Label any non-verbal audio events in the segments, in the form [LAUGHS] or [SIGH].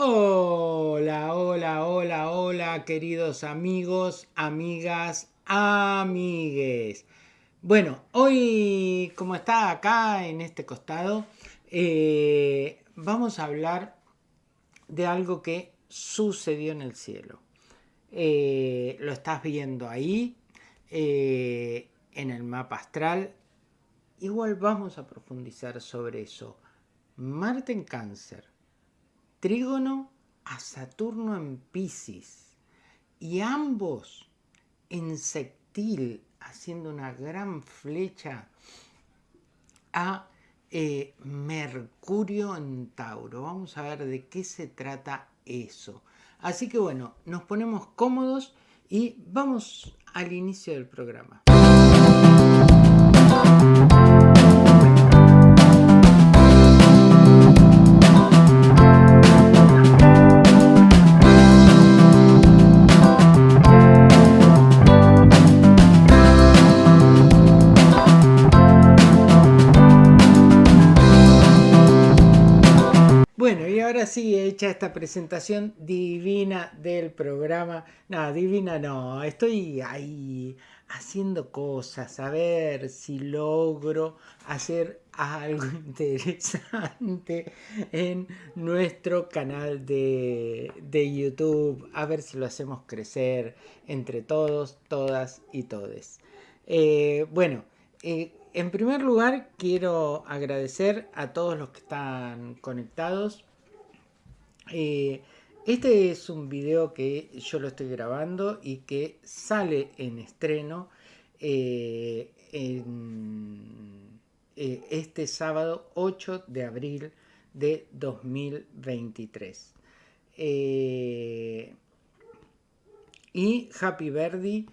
Hola, hola, hola, hola, queridos amigos, amigas, amigues. Bueno, hoy, como está acá en este costado, eh, vamos a hablar de algo que sucedió en el cielo. Eh, lo estás viendo ahí, eh, en el mapa astral. Igual vamos a profundizar sobre eso. Marte en cáncer trígono a Saturno en Pisces y ambos en sextil haciendo una gran flecha a eh, Mercurio en Tauro. Vamos a ver de qué se trata eso. Así que bueno, nos ponemos cómodos y vamos al inicio del programa. Esta presentación divina del programa. No, divina no, estoy ahí haciendo cosas, a ver si logro hacer algo [LAUGHS] interesante en nuestro canal de, YouTube, a ver si lo hacemos crecer entre todos, todas y todes. Eh, bueno, eh, en primer lugar quiero agradecer a todos los que están conectados eh, este es un video que yo lo estoy grabando y que sale en estreno eh, eh, este sábado 8 de abril de 2023. y Happy Birthday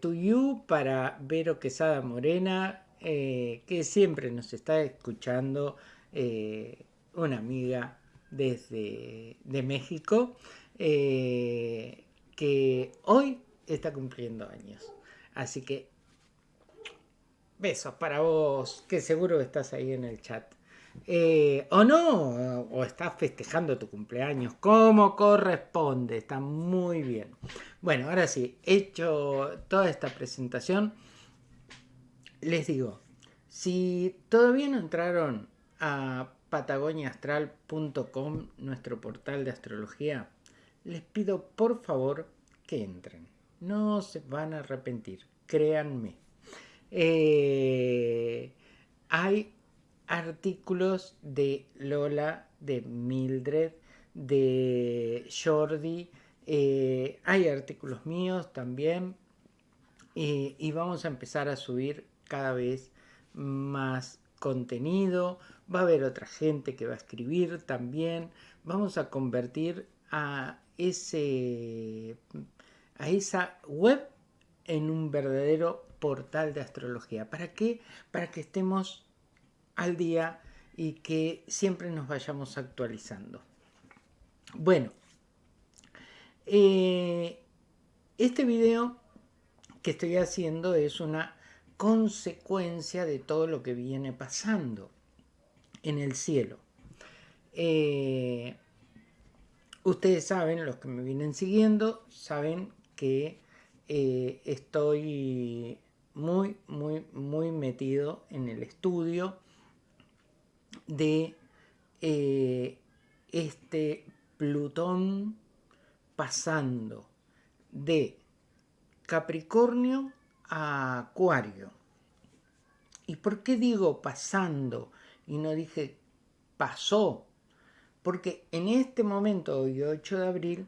to you para Vero Quesada Morena, que siempre nos está escuchando, una amiga desde de México, eh, que hoy está cumpliendo años. Así que besos para vos, que seguro estás ahí en el chat. Eh, o no, o estás festejando tu cumpleaños como corresponde, está muy bien. Bueno, ahora sí, hecho toda esta presentación, les digo, si todavía no entraron a patagoniaastral.com, nuestro portal de astrología, les pido por favor que entren. No se van a arrepentir, créanme. Eh, hay artículos de Lola, de Mildred, de Jordi, eh, hay artículos míos también y vamos a empezar a subir cada vez más contenido, va a haber otra gente que va a escribir también, vamos a convertir a, ese, a esa web en un verdadero portal de astrología. ¿Para qué? Para que estemos al día y que siempre nos vayamos actualizando. Bueno, eh, este video que estoy haciendo es una consecuencia de todo lo que viene pasando en el cielo. Eh, ustedes saben, los que me vienen siguiendo, saben que eh, estoy muy, muy, muy metido en el estudio de eh, este Plutón pasando de Capricornio a Acuario. ¿Y por qué digo pasando y no dije pasó? Porque en este momento, hoy 8 de abril,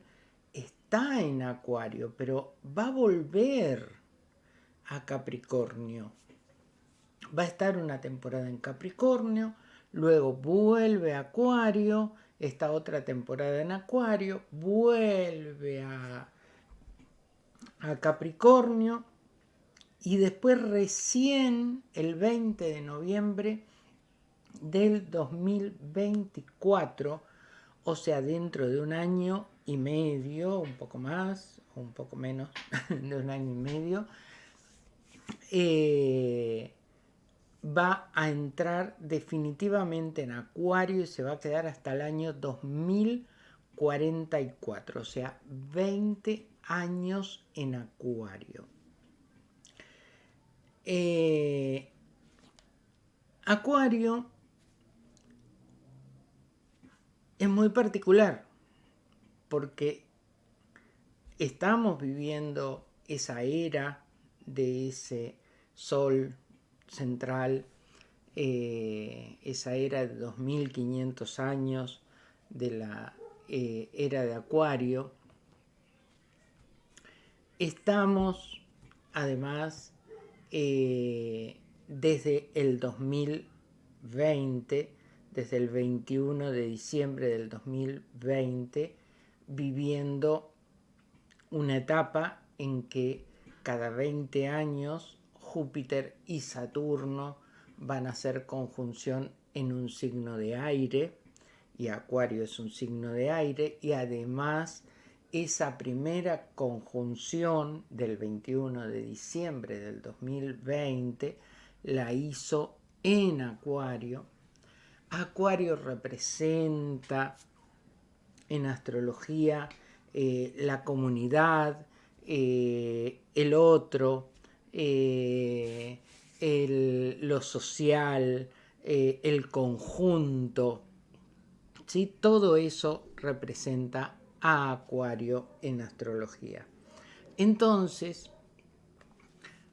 está en Acuario, pero va a volver a Capricornio. Va a estar una temporada en Capricornio, luego vuelve a Acuario, esta otra temporada en Acuario, vuelve a, a Capricornio, y después recién el 20 de noviembre del 2024, o sea, dentro de un año y medio, un poco más, un poco menos [LAUGHS] de un año y medio, eh, va a entrar definitivamente en Acuario y se va a quedar hasta el año 2040. 44, o sea, 20 años en Acuario. Eh, acuario es muy particular porque estamos viviendo esa era de ese sol central, eh, esa era de 2500 años de la eh, era de Acuario. Estamos además eh, desde el 2020, desde el 21 de diciembre del 2020, viviendo una etapa en que cada 20 años Júpiter y Saturno van a hacer conjunción en un signo de aire, y Acuario es un signo de aire, y además esa primera conjunción del 21 de diciembre del 2020 la hizo en Acuario. Acuario representa en astrología eh, la comunidad, eh, el otro, eh, lo social, el conjunto. ¿sí? Todo eso representa a Acuario en astrología. Entonces,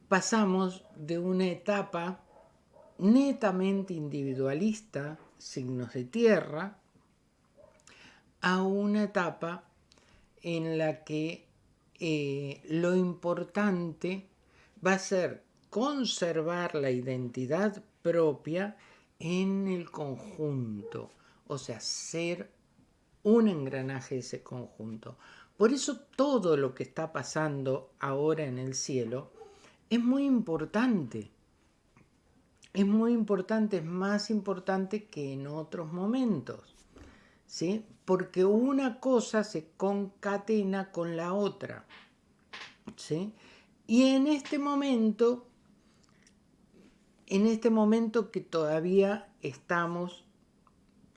pasamos de una etapa netamente individualista, signos de tierra, a una etapa en la que eh, lo importante va a ser conservar la identidad propia en el conjunto, o sea, ser un engranaje de ese conjunto. Por eso todo lo que está pasando ahora en el cielo es muy importante. Es muy importante, es más importante que en otros momentos. ¿Sí? Porque una cosa se concatena con la otra. ¿Sí? Y en este momento, en este momento que todavía estamos,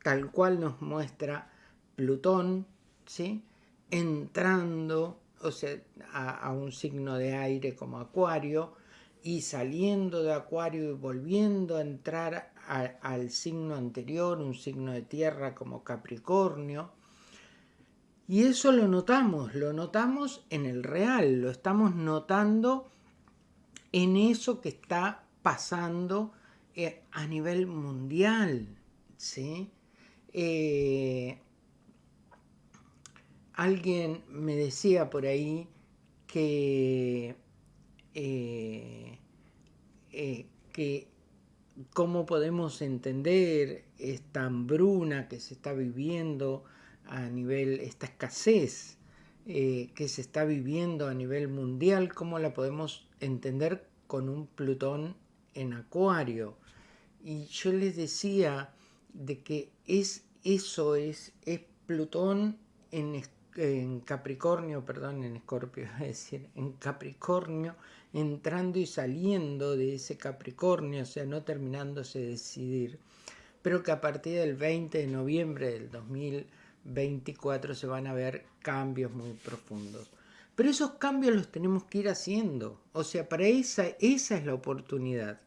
tal cual nos muestra Plutón, ¿sí? entrando o sea, a, un signo de aire como Acuario y saliendo de Acuario y volviendo a entrar al signo anterior, un signo de tierra como Capricornio. Y eso lo notamos, lo notamos en el real, lo estamos notando en eso que está pasando eh, a nivel mundial. ¿sí? Eh, alguien me decía por ahí que, eh, eh, que cómo podemos entender esta hambruna que se está viviendo a nivel, esta escasez eh, que se está viviendo a nivel mundial, cómo la podemos entender con un Plutón en Acuario. Y yo les decía de que es eso, es, es Plutón en en Capricornio, perdón, en Escorpio, [LAUGHS] es decir, en Capricornio, entrando y saliendo de ese Capricornio, o sea, no terminándose de decidir, pero que a partir del 20 de noviembre del 2024 se van a ver cambios muy profundos. Pero esos cambios los tenemos que ir haciendo, o sea, para esa, esa es la oportunidad.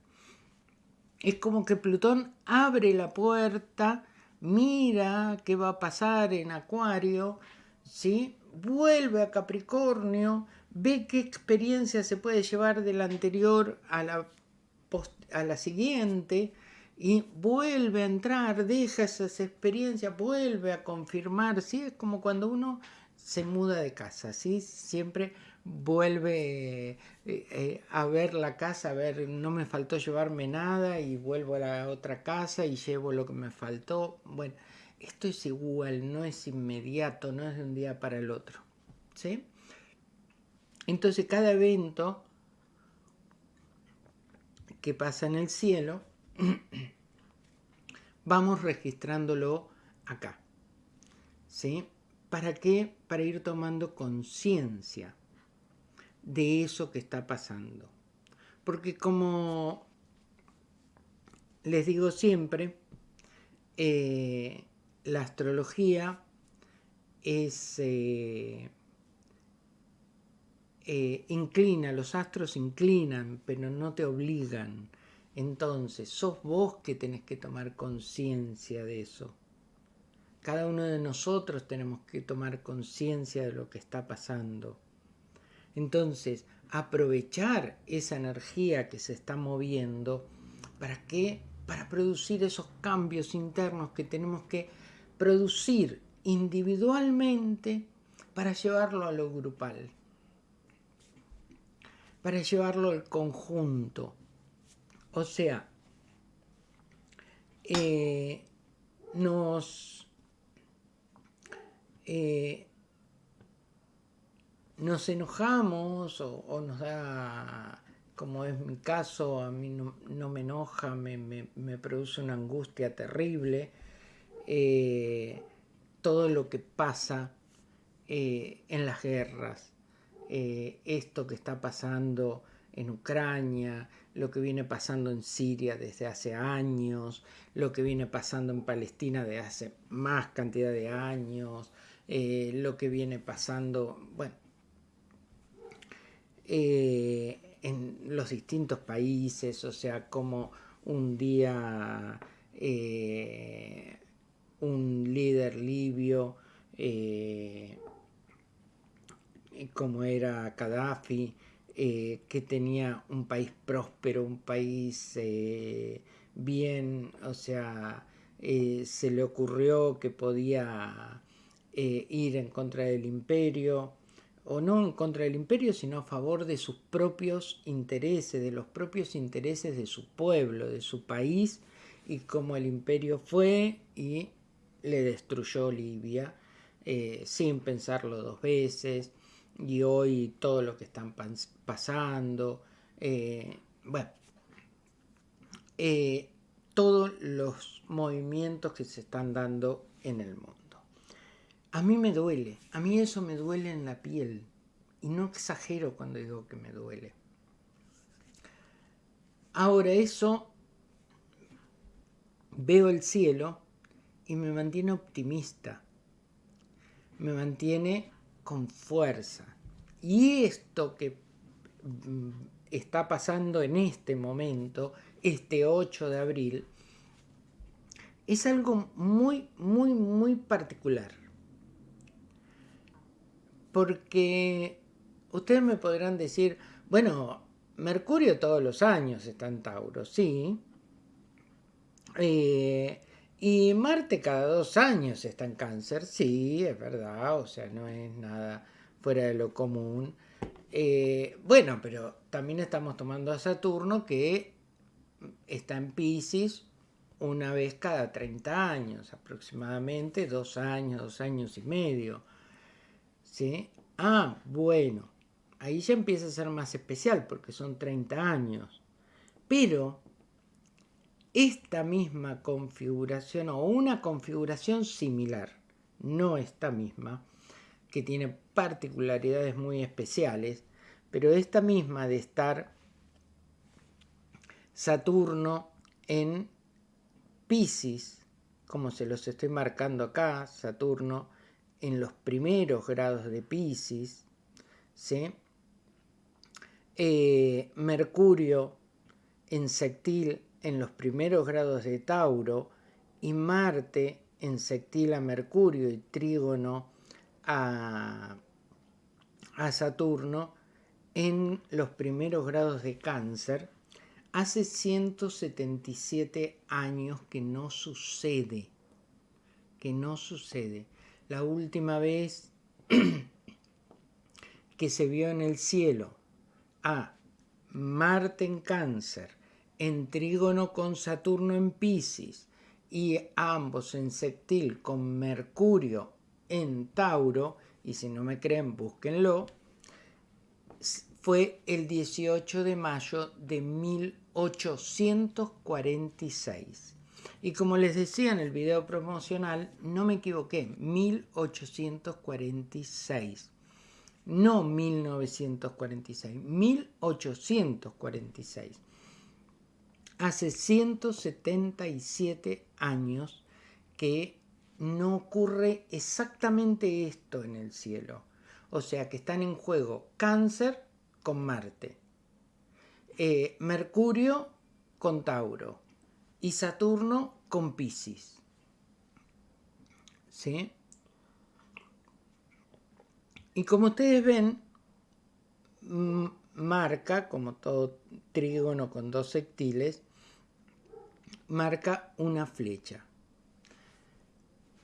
Es como que Plutón abre la puerta, mira qué va a pasar en Acuario, ¿sí? vuelve a Capricornio, ve qué experiencia se puede llevar de la anterior a la, a la siguiente y vuelve a entrar, deja esas experiencias, vuelve a confirmar, ¿sí? es como cuando uno se muda de casa, ¿sí? siempre vuelve eh, eh, a ver la casa, a ver, no me faltó llevarme nada y vuelvo a la otra casa y llevo lo que me faltó, bueno, esto es igual, no es inmediato, no es de un día para el otro. ¿sí? Entonces cada evento que pasa en el cielo, [CLEARS THROAT] vamos registrándolo acá. ¿Sí? ¿Para qué? Para ir tomando conciencia de eso que está pasando. Porque como les digo siempre, eh, la astrología es... Eh, eh, inclina, los astros inclinan, pero no te obligan. Entonces, sos vos que tenés que tomar conciencia de eso. Cada uno de nosotros tenemos que tomar conciencia de lo que está pasando. Entonces, aprovechar esa energía que se está moviendo, ¿para qué? Para producir esos cambios internos que tenemos que producir individualmente para llevarlo a lo grupal, para llevarlo al conjunto. O sea, eh, nos eh, nos enojamos o, nos da, como es mi caso, a mí no, me enoja, me, produce una angustia terrible, eh, todo lo que pasa en las guerras, esto que está pasando en Ucrania, lo que viene pasando en Siria desde hace años, lo que viene pasando en Palestina desde hace más cantidad de años, eh, lo que viene pasando, bueno, eh, en los distintos países, o sea, como un día eh, un líder libio, como era Gaddafi, que tenía un país próspero, un país bien, o sea, se le ocurrió que podía eh, ir en contra del imperio, o no en contra del imperio, sino a favor de sus propios intereses, de los propios intereses de su pueblo, de su país, y como el imperio fue y le destruyó Libia eh, sin pensarlo dos veces, y hoy todo lo que están pasando, eh, bueno, todos los movimientos que se están dando en el mundo. A mí me duele, a mí eso me duele en la piel. Y no exagero cuando digo que me duele. Ahora eso, veo el cielo y me mantiene optimista. Me mantiene con fuerza. Y esto que mm, está pasando en este momento, este 8 de abril, es algo muy, muy, muy particular porque ustedes me podrán decir, bueno, Mercurio todos los años está en Tauro, sí. Eh, y Marte cada dos años está en Cáncer, sí, es verdad, o sea, no es nada fuera de lo común. Eh, bueno, pero también estamos tomando a Saturno que está en Pisces una vez cada 30 años, aproximadamente dos años, dos años y medio. ¿sí? Ah, bueno, ahí ya empieza a ser más especial porque son 30 años. Pero esta misma configuración o una configuración similar, no esta misma, que tiene particularidades muy especiales, pero esta misma de estar Saturno en Pisces, como se los estoy marcando acá, Saturno en los primeros grados de Pisces, eh, Mercurio en sextil en los primeros grados de Tauro y Marte en sextil a Mercurio y trígono a, a Saturno en los primeros grados de Cáncer, hace 177 años que no sucede, que no sucede. La última vez [CLEARS THROAT] que se vio en el cielo a Marte en cáncer, en trígono con Saturno en Pisces y ambos en sextil con Mercurio en Tauro, y si no me creen, búsquenlo, fue el 18 de mayo de 1846. Y como les decía en el video promocional, no me equivoqué, 1846. No 1946, 1846. Hace 177 años que no ocurre exactamente esto en el cielo. O sea que están en juego cáncer con Marte, eh, Mercurio con Tauro y Saturno con Pisces. ¿Sí? Y como ustedes ven, marca, como todo trígono con dos sectiles, marca una flecha.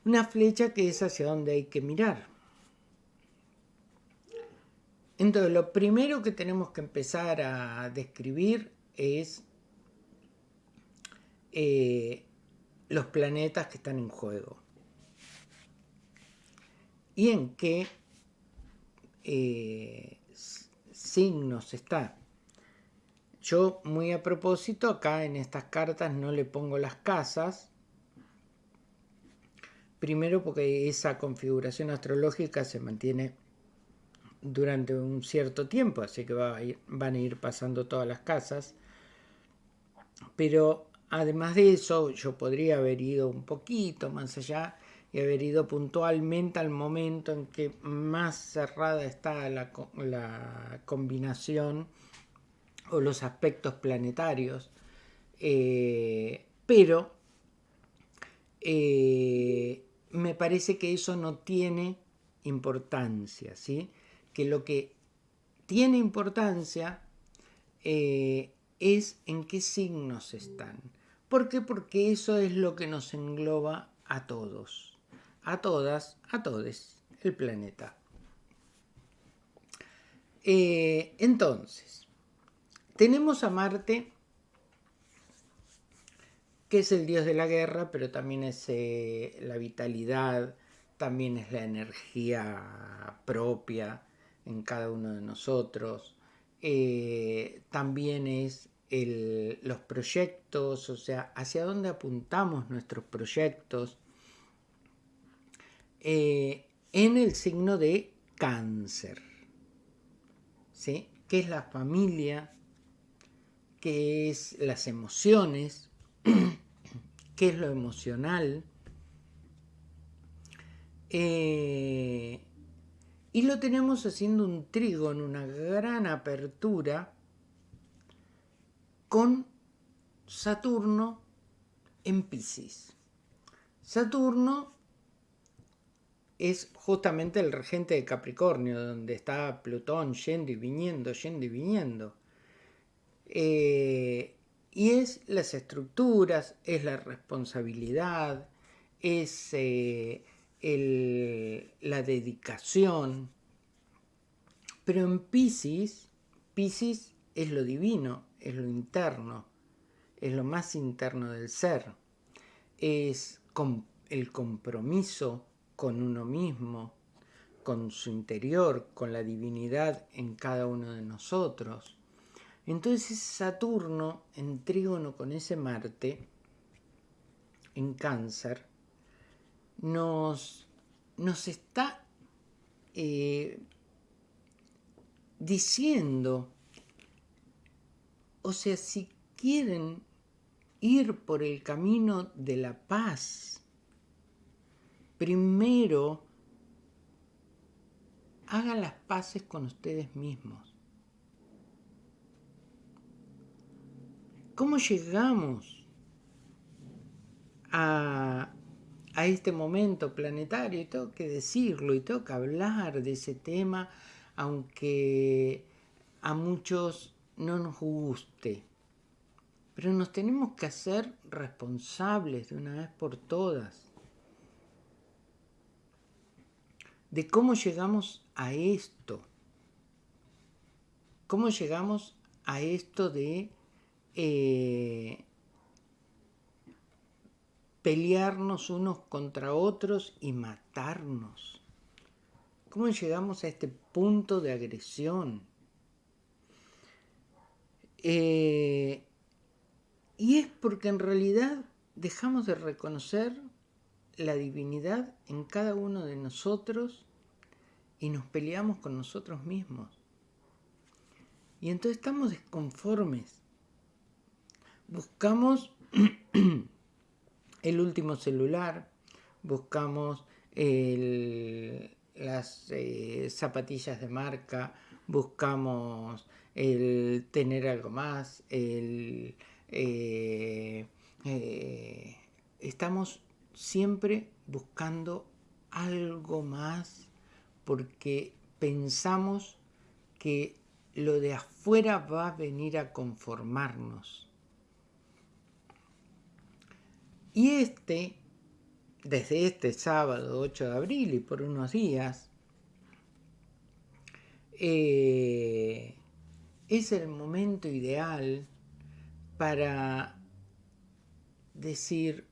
Una flecha que es hacia donde hay que mirar. Entonces, lo primero que tenemos que empezar a describir es eh, los planetas que están en juego. Y en qué eh, signos está. Yo, muy a propósito, acá en estas cartas no le pongo las casas. Primero porque esa configuración astrológica se mantiene durante un cierto tiempo, así que van a ir pasando todas las casas. Pero además de eso, yo podría haber ido un poquito más allá y haber ido puntualmente al momento en que más cerrada está la, combinación o los aspectos planetarios. Eh, pero eh, me parece que eso no tiene importancia, ¿sí? Que lo que tiene importancia eh, es en qué signos están. ¿Por qué? Porque eso es lo que nos engloba a todos a todas, a todos, el planeta. Entonces, tenemos a Marte, que es el dios de la guerra, pero también es eh, la vitalidad, también es la energía propia en cada uno de nosotros, eh, también es los proyectos, o sea, hacia dónde apuntamos nuestros proyectos, eh, en el signo de cáncer. ¿Sí? ¿Qué es la familia? ¿Qué es las emociones? [CLEARS THROAT] ¿Qué es lo emocional? Eh, y lo tenemos haciendo un trigo en una gran apertura con Saturno en Pisces. Saturno es justamente el regente de Capricornio, donde está Plutón yendo y viniendo, yendo y viniendo. Eh, y es las estructuras, es la responsabilidad, es eh, la dedicación. Pero en Pisces, Pisces es lo divino, es lo interno, es lo más interno del ser, es el compromiso con uno mismo, con su interior, con la divinidad en cada uno de nosotros. Entonces Saturno en trígono con ese Marte, en cáncer, nos, nos está eh, diciendo, o sea, si quieren ir por el camino de la paz, primero hagan las paces con ustedes mismos. ¿Cómo llegamos a, este momento planetario? Y tengo que decirlo y tengo que hablar de ese tema, aunque a muchos no nos guste. Pero nos tenemos que hacer responsables de una vez por todas de cómo llegamos a esto. ¿Cómo llegamos a esto de eh, pelearnos unos contra otros y matarnos? ¿Cómo llegamos a este punto de agresión? Eh, y es porque en realidad dejamos de reconocer la divinidad en cada uno de nosotros y nos peleamos con nosotros mismos. Y entonces estamos desconformes. Buscamos [CLEARS THROAT] el último celular, buscamos las eh, zapatillas de marca, buscamos el tener algo más, el, eh, eh, estamos siempre buscando algo más porque pensamos que lo de afuera va a venir a conformarnos. Y este, desde este sábado 8 de abril y por unos días, eh, es el momento ideal para decir,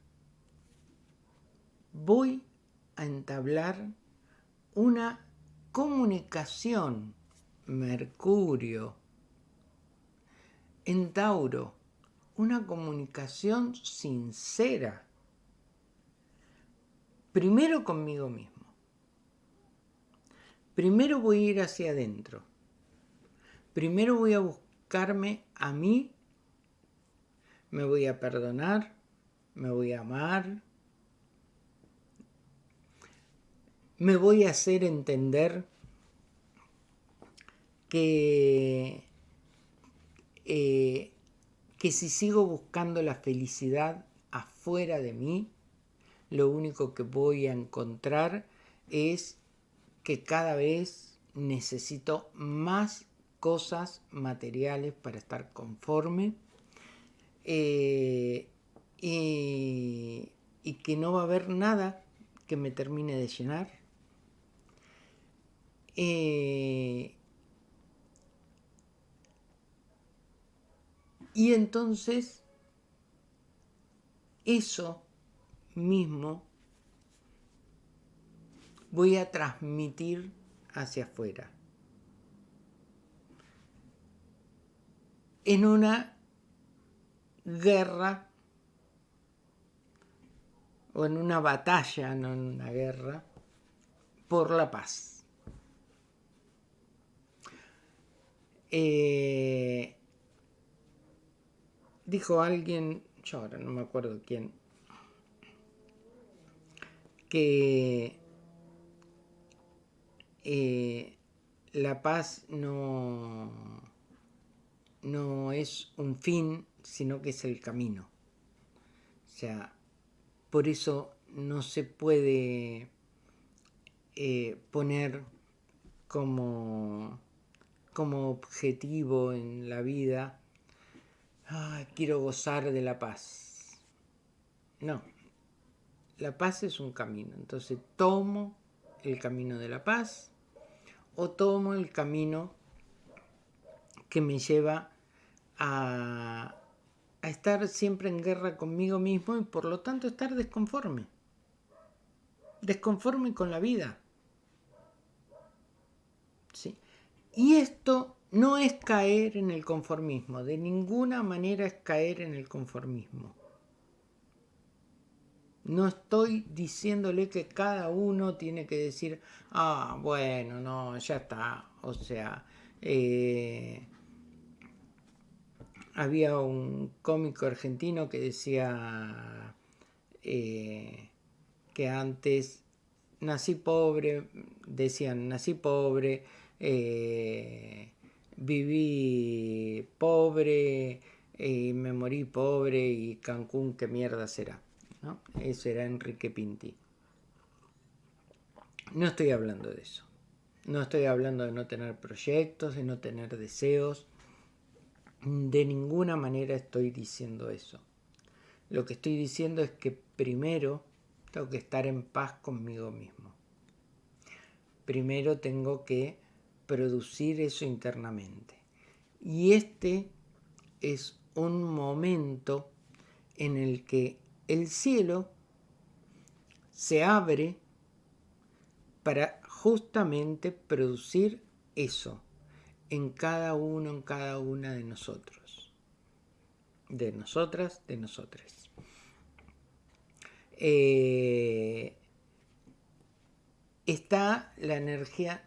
voy a entablar una comunicación, Mercurio, en Tauro, una comunicación sincera, primero conmigo mismo. Primero voy a ir hacia adentro. Primero voy a buscarme a mí, me voy a perdonar, me voy a amar, me voy a hacer entender que, eh, que si sigo buscando la felicidad afuera de mí, lo único que voy a encontrar es que cada vez necesito más cosas materiales para estar conforme eh, y, y que no va a haber nada que me termine de llenar. Eh, y entonces eso mismo voy a transmitir hacia afuera. En una guerra o en una batalla, no en una guerra, por la paz. Eh, dijo alguien, yo ahora no me acuerdo quién, que eh, la paz no, no es un fin, sino que es el camino. O sea, por eso no se puede eh, poner como como objetivo en la vida, quiero gozar de la paz. No, la paz es un camino. Entonces tomo el camino de la paz o tomo el camino que me lleva a, a estar siempre en guerra conmigo mismo y por lo tanto estar desconforme. Desconforme con la vida. ¿Sí? Y esto no es caer en el conformismo, de ninguna manera es caer en el conformismo. No estoy diciéndole que cada uno tiene que decir, ah, bueno, no, ya está. O sea, eh, había un cómico argentino que decía eh, que antes nací pobre, decían, nací pobre, eh, viví pobre y me morí pobre y Cancún qué mierda será. ¿no? Eso era Enrique Pinti. No estoy hablando de eso. No estoy hablando de no tener proyectos, de no tener deseos. De ninguna manera estoy diciendo eso. Lo que estoy diciendo es que primero tengo que estar en paz conmigo mismo. Primero tengo que producir eso internamente. Y este es un momento en el que el cielo se abre para justamente producir eso en cada uno, en cada una de nosotros. De nosotras, de nosotras. Eh, está la energía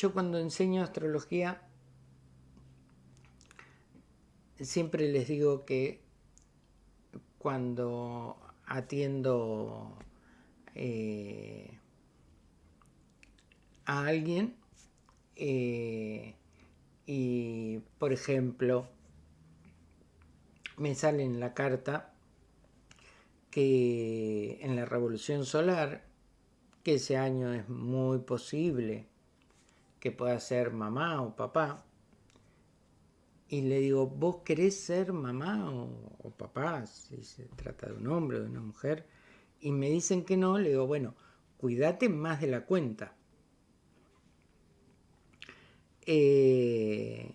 yo cuando enseño astrología siempre les digo que cuando atiendo eh, a alguien eh, y, por ejemplo, me sale en la carta que en la revolución solar, que ese año es muy posible que pueda ser mamá o papá, y le digo, ¿vos querés ser mamá o, papá? Si se trata de un hombre o de una mujer. Y me dicen que no, le digo, bueno, cuídate más de la cuenta. Eh,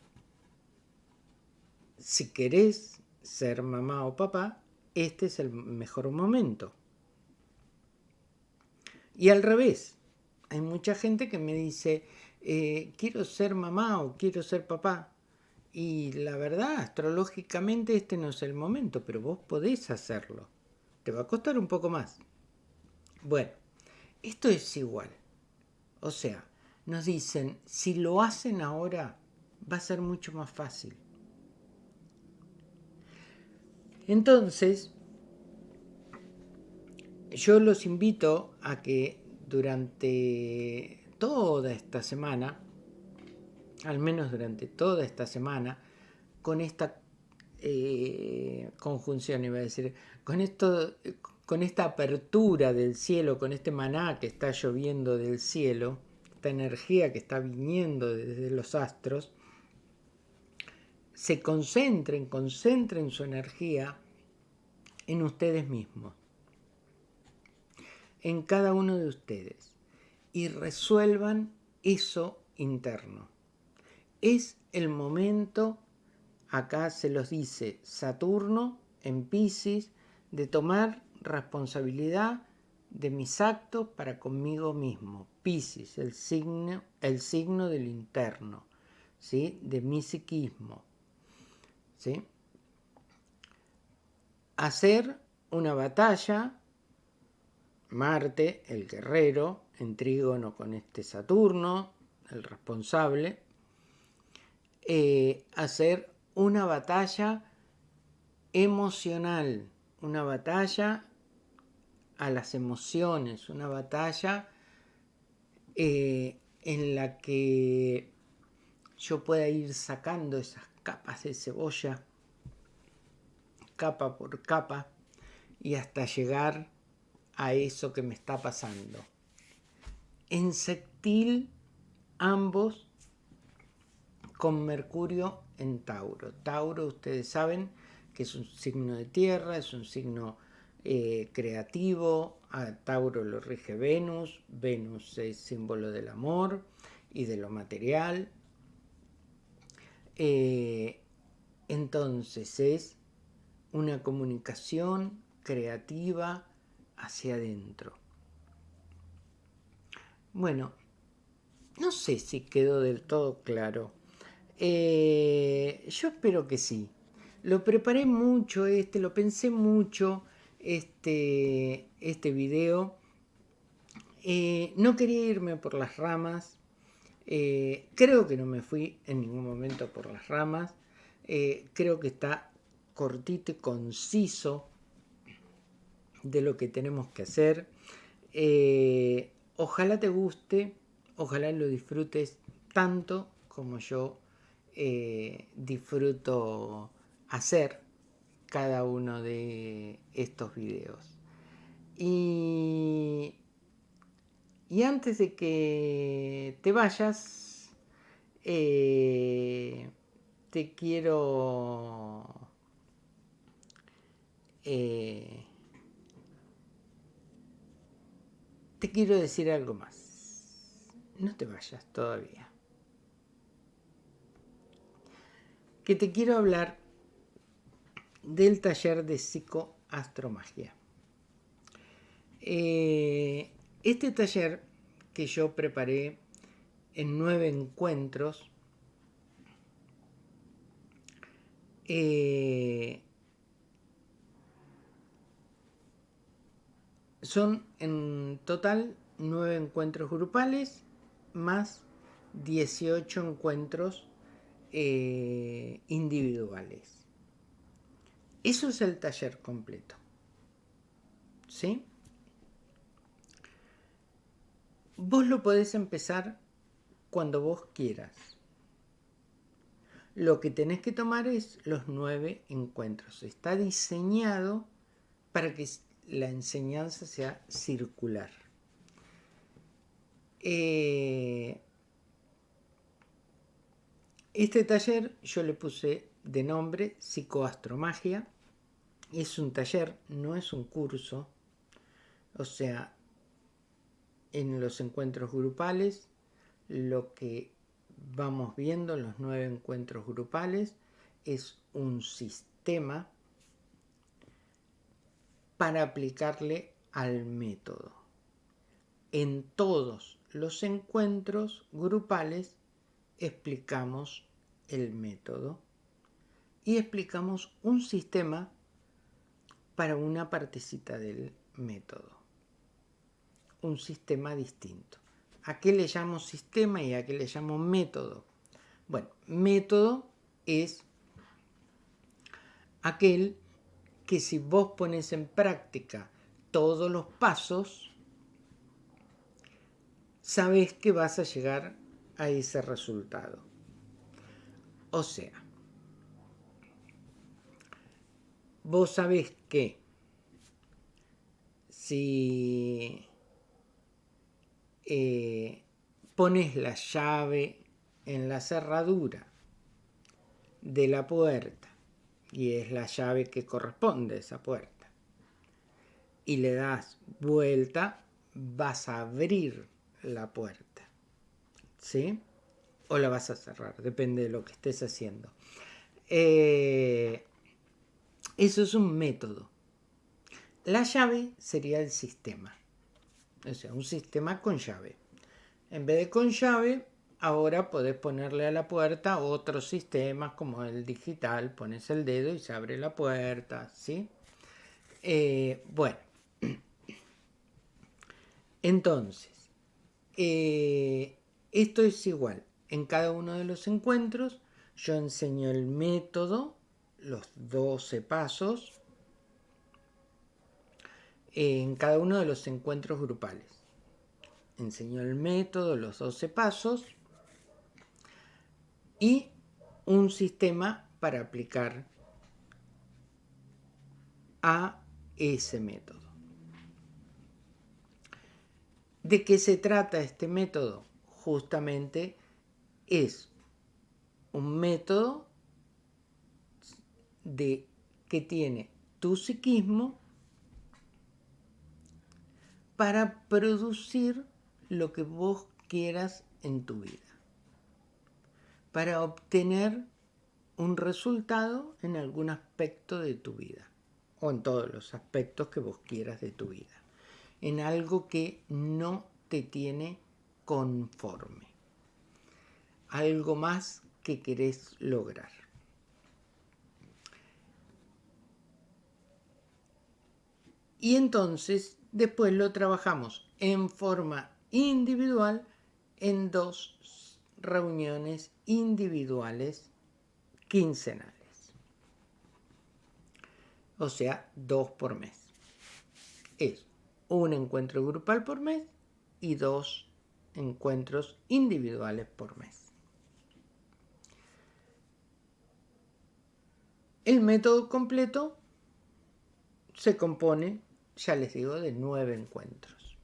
si querés ser mamá o papá, este es el mejor momento. Y al revés, hay mucha gente que me dice, eh, quiero ser mamá o quiero ser papá. Y la verdad, astrológicamente este no es el momento, pero vos podés hacerlo. Te va a costar un poco más. Bueno, esto es igual. O sea, nos dicen, si lo hacen ahora, va a ser mucho más fácil. Entonces, yo los invito a que durante toda esta semana al menos durante toda esta semana, con esta eh, conjunción, iba a decir, con, esto, con esta apertura del cielo, con este maná que está lloviendo del cielo, esta energía que está viniendo desde los astros, se concentren, concentren su energía en ustedes mismos, en cada uno de ustedes, y resuelvan eso interno es el momento, acá se los dice Saturno en Pisces, de tomar responsabilidad de mis actos para conmigo mismo. Pisces, el signo, el signo del interno, ¿sí? de mi psiquismo. ¿sí? Hacer una batalla, Marte, el guerrero, en trígono con este Saturno, el responsable, eh, hacer una batalla emocional, una batalla a las emociones, una batalla eh, en la que yo pueda ir sacando esas capas de cebolla, capa por capa, y hasta llegar a eso que me está pasando. En sextil, ambos con Mercurio en Tauro. Tauro, ustedes saben que es un signo de tierra, es un signo eh, creativo, a Tauro lo rige Venus, Venus es símbolo del amor y de lo material. Eh, entonces es una comunicación creativa hacia adentro. Bueno, no sé si quedó del todo claro eh, yo espero que sí. Lo preparé mucho este, lo pensé mucho este, este video. Eh, no quería irme por las ramas. Eh, creo que no me fui en ningún momento por las ramas. creo que está cortito y conciso de lo que tenemos que hacer. Ojalá te guste, ojalá lo disfrutes tanto como yo eh, disfruto hacer cada uno de estos videos. Y, y antes de que te vayas, eh, te quiero... Eh, quiero decir algo más. No te vayas todavía. que te quiero hablar del taller de psicoastromagia. Eh, este taller que yo preparé en nueve encuentros eh, son en total nueve encuentros grupales más 18 encuentros eh, individuales. Eso es el taller completo. ¿Sí? vos lo podés empezar cuando vos quieras. Lo que tenés que tomar es los nueve encuentros. Está diseñado para que la enseñanza sea circular. Eh, este taller yo le puse de nombre Psicoastromagia. Es un taller, no es un curso. O sea, en los encuentros grupales, lo que vamos viendo, los nueve encuentros grupales, es un sistema para aplicarle al método. En todos los encuentros grupales explicamos el método y explicamos un sistema para una partecita del método. Un sistema distinto. ¿A qué le llamo sistema y a qué le llamo método? Bueno, método es aquel que si vos pones en práctica todos los pasos, sabes que vas a llegar a ese resultado. O sea, vos sabés que si eh, pones la llave en la cerradura de la puerta y es la llave que corresponde a esa puerta y le das vuelta vas a abrir la puerta ¿sí? o la vas a cerrar depende de lo que estés haciendo eh, eso es un método. La llave sería el sistema. O sea, un sistema con llave. En vez de con llave, ahora podés ponerle a la puerta otros sistemas como el digital. Pones el dedo y se abre la puerta, ¿sí? Eh, bueno. [CLEARS THROAT] Entonces, eh, esto es igual. En cada uno de los encuentros yo enseño el método los 12 pasos en cada uno de los encuentros grupales. Enseñó el método, los 12 pasos y un sistema para aplicar a ese método. ¿De qué se trata este método? Justamente es un método de que tiene tu psiquismo para producir lo que vos quieras en tu vida, para obtener un resultado en algún aspecto de tu vida, o en todos los aspectos que vos quieras de tu vida, en algo que no te tiene conforme, algo más que querés lograr. Y entonces después lo trabajamos en forma individual en dos reuniones individuales quincenales. O sea, dos por mes. Es un encuentro grupal por mes y dos encuentros individuales por mes. El método completo se compone ya les digo, de nueve encuentros.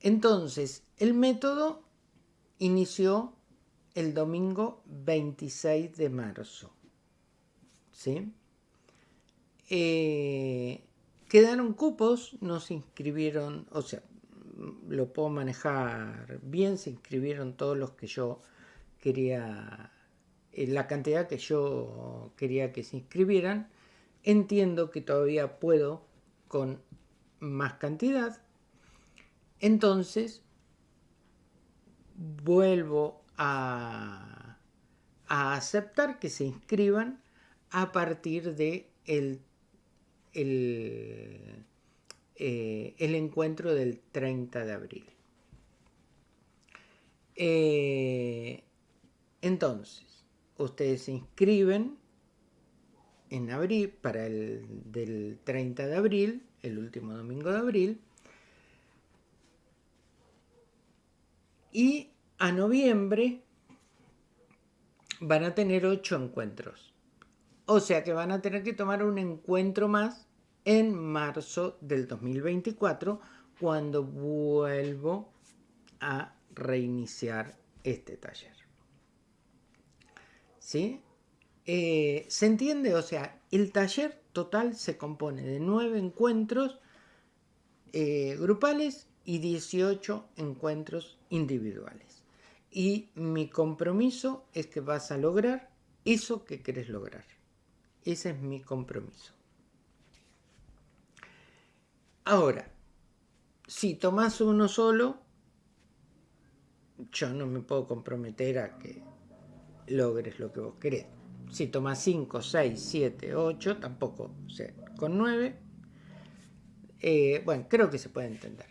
Entonces, el método inició el domingo 26 de marzo. ¿Sí? Eh, quedaron cupos, no se inscribieron, o sea, lo puedo manejar bien, se inscribieron todos los que yo quería, eh, la cantidad que yo quería que se inscribieran. Entiendo que todavía puedo con más cantidad, entonces vuelvo a, aceptar que se inscriban a partir de el, el, eh, encuentro del 30 de abril. Eh, entonces, ustedes se inscriben en abril, para el del 30 de abril, el último domingo de abril, Y a noviembre van a tener ocho encuentros. O sea que van a tener que tomar un encuentro más en marzo del 2024 cuando vuelvo a reiniciar este taller. ¿Sí? Eh, ¿Se entiende? O sea, el taller total se compone de nueve encuentros eh, grupales y 18 encuentros individuales. Y mi compromiso es que vas a lograr eso que querés lograr. Ese es mi compromiso. Ahora, si tomas uno solo, yo no me puedo comprometer a que logres lo que vos querés. Si tomas 5, 6, 7, 8, tampoco sé. Con 9, eh, bueno, creo que se puede entender.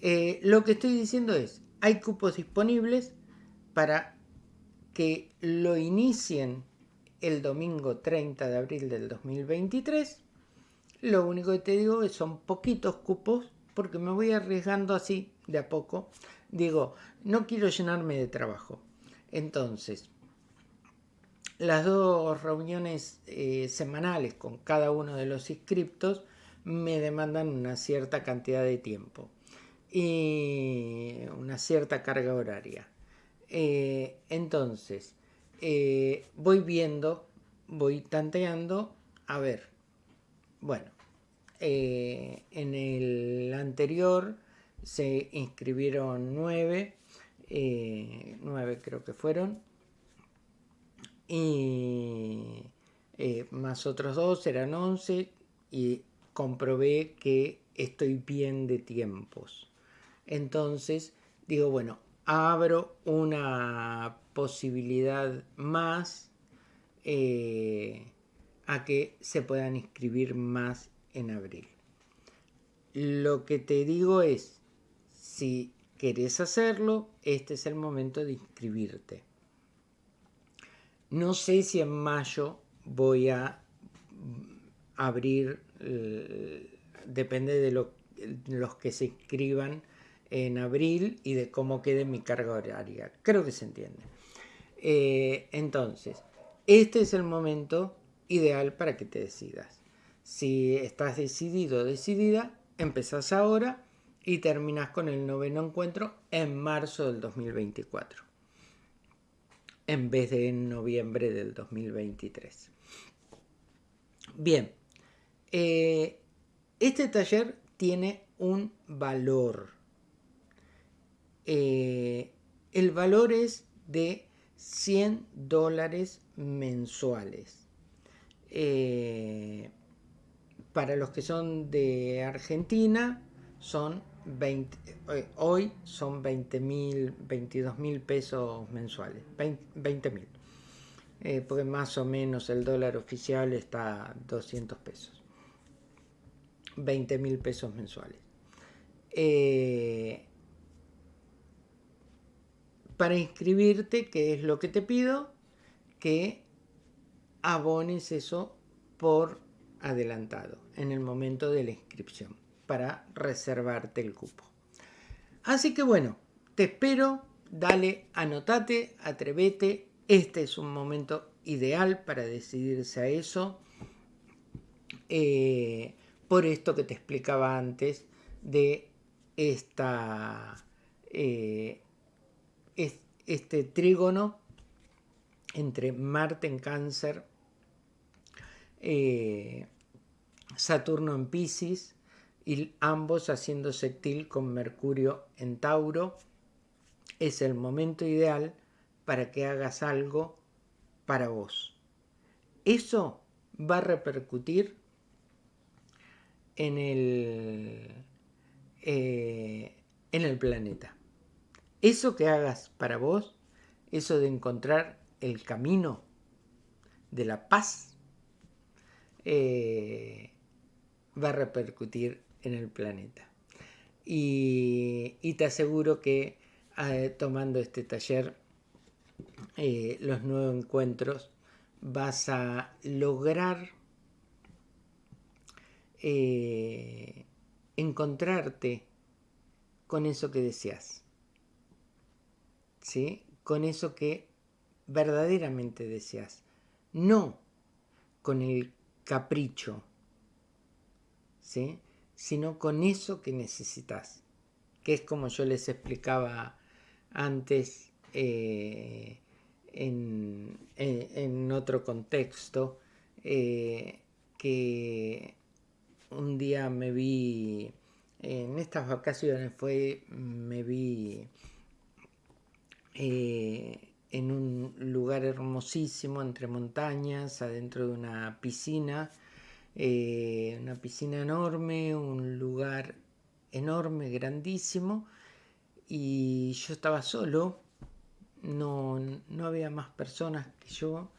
Eh, lo que estoy diciendo es, hay cupos disponibles para que lo inicien el domingo 30 de abril del 2023. Lo único que te digo es son poquitos cupos porque me voy arriesgando así de a poco. Digo, no quiero llenarme de trabajo. Entonces, las dos reuniones eh, semanales con cada uno de los inscriptos me demandan una cierta cantidad de tiempo y una cierta carga horaria. Eh, entonces, eh, voy viendo, voy tanteando, a ver, bueno, en el anterior se inscribieron nueve, nueve creo que fueron, y eh, más otros dos eran 11 y comprobé que estoy bien de tiempos. Entonces digo, bueno, abro una posibilidad más eh, a que se puedan inscribir más en abril. Lo que te digo es, si querés hacerlo, este es el momento de inscribirte. No sé si en mayo voy a abrir, eh, depende de los que se inscriban en abril y de cómo quede mi carga horaria. Creo que se entiende. Eh, entonces, este es el momento ideal para que te decidas. Si estás decidido o decidida, empezás ahora y terminas con el noveno encuentro en marzo del 2024 en vez de en noviembre del 2023. Bien, eh, este taller tiene un valor. Eh, el valor es de 100 dólares mensuales. Eh, para los que son de Argentina son 20, hoy son 20 mil, 22 mil pesos mensuales, 20 mil. Eh, porque más o menos el dólar oficial está a 200 pesos. 20 mil pesos mensuales. Eh, para inscribirte, ¿qué es lo que te pido? Que abones eso por adelantado en el momento de la inscripción para reservarte el cupo. Así que bueno, te espero, dale, anotate, atrévete, este es un momento ideal para decidirse a eso. Eh, por esto que te explicaba antes de esta, eh, este trígono entre Marte en cáncer, eh, Saturno en Pisces y ambos haciendo sextil con Mercurio en Tauro, es el momento ideal para que hagas algo para vos. Eso va a repercutir en el, eh, en el planeta. Eso que hagas para vos, eso de encontrar el camino de la paz, eh, va a repercutir en el planeta. Y, te aseguro que eh, tomando este taller, eh, los nuevos encuentros, vas a lograr encontrarte con eso que deseas. Con eso que verdaderamente deseas, no con el capricho, ¿sí? sino con eso que necesitas, que es como yo les explicaba antes eh, en, otro contexto, eh, que un día me vi, en estas vacaciones fue, me vi eh, en un lugar hermosísimo entre montañas, adentro de una piscina, eh, una piscina enorme, un lugar enorme, grandísimo, y yo estaba solo, no, había más personas que yo,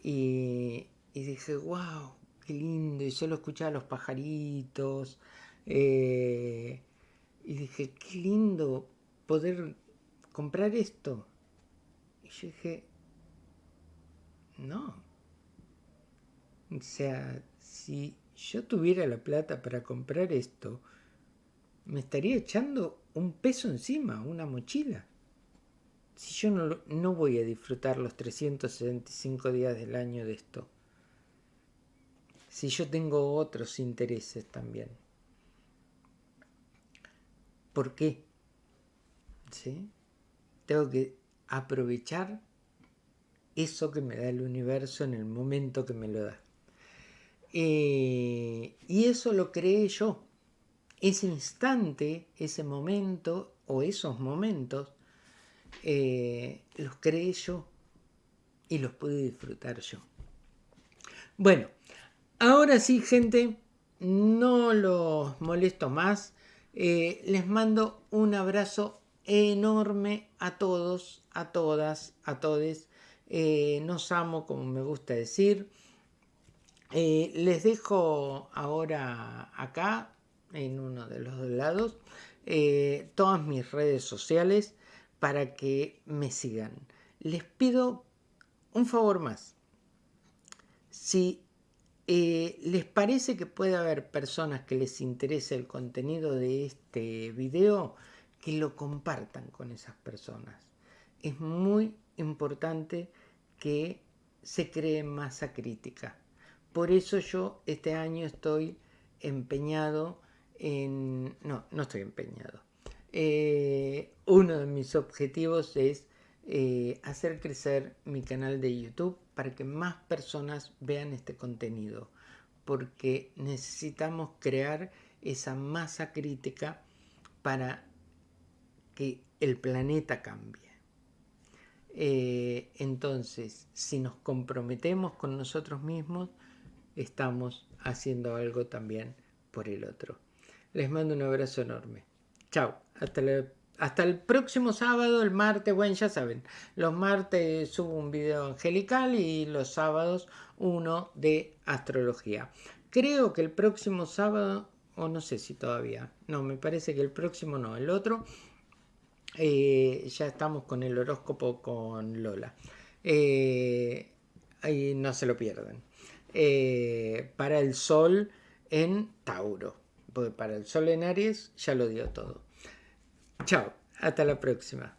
y, dije, wow, qué lindo, y solo escuchaba los pajaritos, eh, y dije, qué lindo poder comprar esto. Y yo dije, no. O sea, si yo tuviera la plata para comprar esto, me estaría echando un peso encima, una mochila. Si yo no, no voy a disfrutar los 365 días del año de esto. Si yo tengo otros intereses también. ¿Por qué? ¿Sí? Tengo que aprovechar eso que me da el universo en el momento que me lo da. Eh, y eso lo creé yo. Ese instante, ese momento o esos momentos, eh, los creé yo y los pude disfrutar yo. Bueno, ahora sí, gente, no los molesto más. Eh, les mando un abrazo enorme a todos, a todas, a todes. Eh, nos amo, como me gusta decir. Eh, les dejo ahora acá, en uno de los dos lados, eh, todas mis redes sociales para que me sigan. Les pido un favor más. Si les parece que puede haber personas que les interese el contenido de este video, que lo compartan con esas personas. Es muy importante que se cree masa crítica. Por eso yo este año estoy empeñado en... No, no estoy empeñado. Eh, uno de mis objetivos es eh, hacer crecer mi canal de YouTube para que más personas vean este contenido. Porque necesitamos crear esa masa crítica para que el planeta cambie. Eh, entonces, si nos comprometemos con nosotros mismos, estamos haciendo algo también por el otro. Les mando un abrazo enorme. Chao. Hasta, hasta el próximo sábado, el martes, bueno, ya saben, los martes subo un video angelical y los sábados uno de astrología. Creo que el próximo sábado, o no sé si todavía, no, me parece que el próximo no, el otro eh, ya estamos con el horóscopo con Lola. Eh, ahí no se lo pierden. Eh, para el sol en Tauro. Porque para el sol en Aries ya lo dio todo. Chao, hasta la próxima.